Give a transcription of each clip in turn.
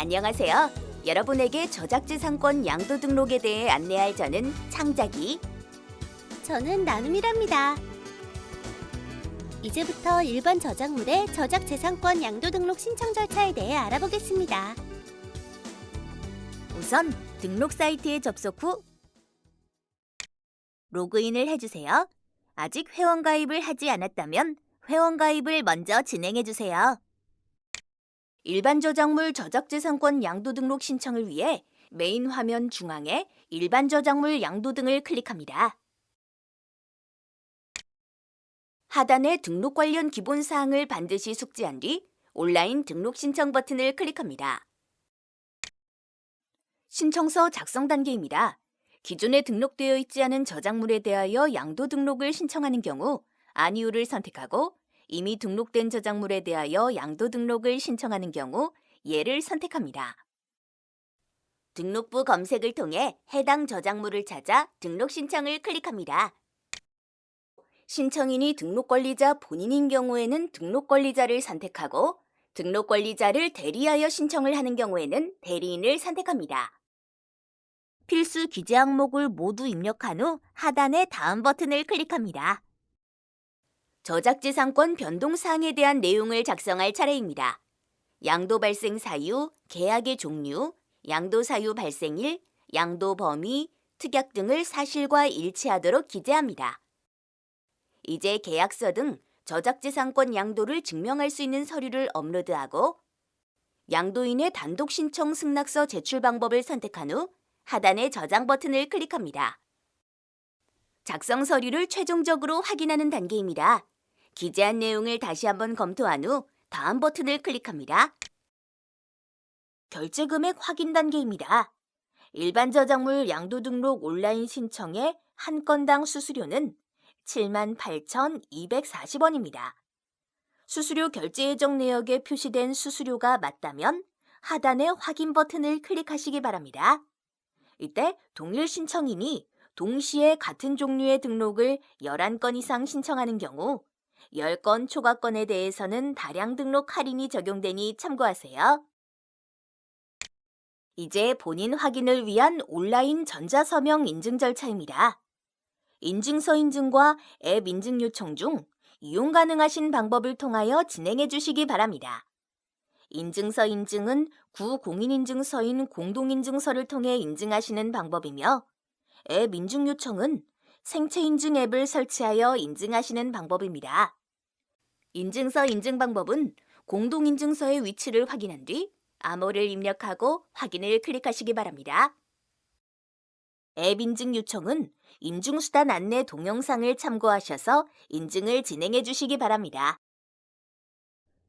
안녕하세요. 여러분에게 저작지 상권 양도 등록에 대해 안내할 저는 창작이 저는 나눔이랍니다. 이제부터 일반 저작물의 저작 재산권 양도 등록 신청 절차에 대해 알아보겠습니다. 우선 등록 사이트에 접속 후 로그인을 해주세요. 아직 회원 가입을 하지 않았다면 회원 가입을 먼저 진행해 주세요. 일반 저작물 저작재산권 양도 등록 신청을 위해 메인 화면 중앙에 일반 저작물 양도 등을 클릭합니다. 하단에 등록 관련 기본 사항을 반드시 숙지한 뒤 온라인 등록 신청 버튼을 클릭합니다. 신청서 작성 단계입니다. 기존에 등록되어 있지 않은 저작물에 대하여 양도 등록을 신청하는 경우 아니오를 선택하고 이미 등록된 저작물에 대하여 양도 등록을 신청하는 경우 예를 선택합니다. 등록부 검색을 통해 해당 저작물을 찾아 등록 신청을 클릭합니다. 신청인이 등록 권리자 본인인 경우에는 등록 권리자를 선택하고 등록 권리자를 대리하여 신청을 하는 경우에는 대리인을 선택합니다. 필수 기재 항목을 모두 입력한 후 하단의 다음 버튼을 클릭합니다. 저작지상권 변동 사항에 대한 내용을 작성할 차례입니다. 양도 발생 사유, 계약의 종류, 양도 사유 발생일, 양도 범위, 특약 등을 사실과 일치하도록 기재합니다. 이제 계약서 등 저작지상권 양도를 증명할 수 있는 서류를 업로드하고 양도인의 단독 신청 승낙서 제출 방법을 선택한 후 하단의 저장 버튼을 클릭합니다. 작성 서류를 최종적으로 확인하는 단계입니다. 기재한 내용을 다시 한번 검토한 후 다음 버튼을 클릭합니다. 결제 금액 확인 단계입니다. 일반 저작물 양도 등록 온라인 신청의 한 건당 수수료는 78,240원입니다. 수수료 결제 예정 내역에 표시된 수수료가 맞다면 하단의 확인 버튼을 클릭하시기 바랍니다. 이때 동일 신청인이 동시에 같은 종류의 등록을 11건 이상 신청하는 경우 10건 초과건에 대해서는 다량 등록 할인이 적용되니 참고하세요. 이제 본인 확인을 위한 온라인 전자서명 인증 절차입니다. 인증서 인증과 앱 인증 요청 중 이용 가능하신 방법을 통하여 진행해 주시기 바랍니다. 인증서 인증은 구공인인증서인 공동인증서를 통해 인증하시는 방법이며 앱 인증 요청은 생체 인증 앱을 설치하여 인증하시는 방법입니다. 인증서 인증 방법은 공동인증서의 위치를 확인한 뒤 암호를 입력하고 확인을 클릭하시기 바랍니다. 앱 인증 요청은 인증수단 안내 동영상을 참고하셔서 인증을 진행해 주시기 바랍니다.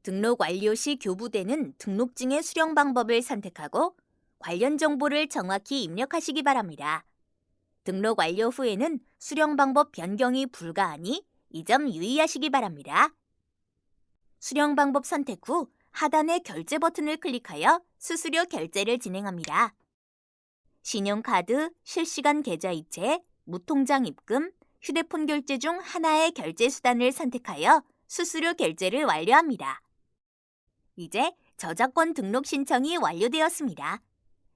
등록 완료 시 교부되는 등록증의 수령 방법을 선택하고 관련 정보를 정확히 입력하시기 바랍니다. 등록 완료 후에는 수령 방법 변경이 불가하니 이 점 유의하시기 바랍니다. 수령 방법 선택 후 하단의 결제 버튼을 클릭하여 수수료 결제를 진행합니다. 신용카드, 실시간 계좌이체, 무통장 입금, 휴대폰 결제 중 하나의 결제 수단을 선택하여 수수료 결제를 완료합니다. 이제 저작권 등록 신청이 완료되었습니다.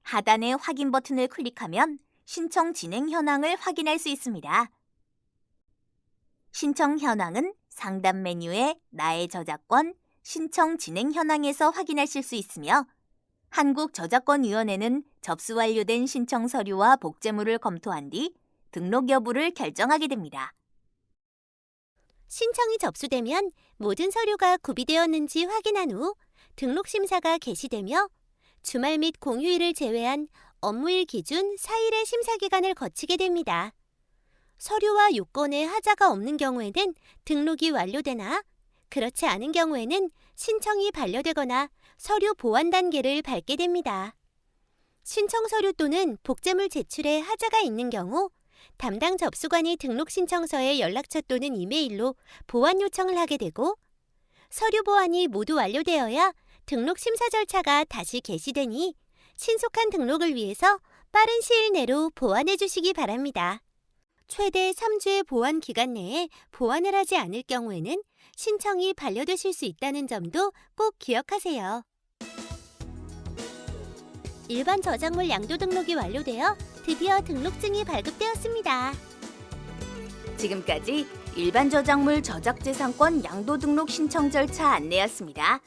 하단의 확인 버튼을 클릭하면 신청 진행 현황을 확인할 수 있습니다. 신청 현황은 상단 메뉴에 나의 저작권, 신청 진행 현황에서 확인하실 수 있으며 한국저작권위원회는 접수 완료된 신청 서류와 복제물을 검토한 뒤 등록 여부를 결정하게 됩니다. 신청이 접수되면 모든 서류가 구비되었는지 확인한 후 등록 심사가 개시되며 주말 및 공휴일을 제외한 업무일 기준 4일의 심사 기간을 거치게 됩니다. 서류와 요건에 하자가 없는 경우에는 등록이 완료되나 그렇지 않은 경우에는 신청이 반려되거나 서류 보완 단계를 밟게 됩니다. 신청 서류 또는 복제물 제출에 하자가 있는 경우 담당 접수관이 등록 신청서에 연락처 또는 이메일로 보완 요청을 하게 되고 서류 보완이 모두 완료되어야 등록 심사 절차가 다시 개시되니 신속한 등록을 위해서 빠른 시일 내로 보완해 주시기 바랍니다. 최대 3주의 보완 기간 내에 보완을 하지 않을 경우에는 신청이 반려되실 수 있다는 점도 꼭 기억하세요. 일반 저작물 양도 등록이 완료되어 드디어 등록증이 발급되었습니다. 지금까지 일반 저작물 저작재산권 양도 등록 신청 절차 안내였습니다.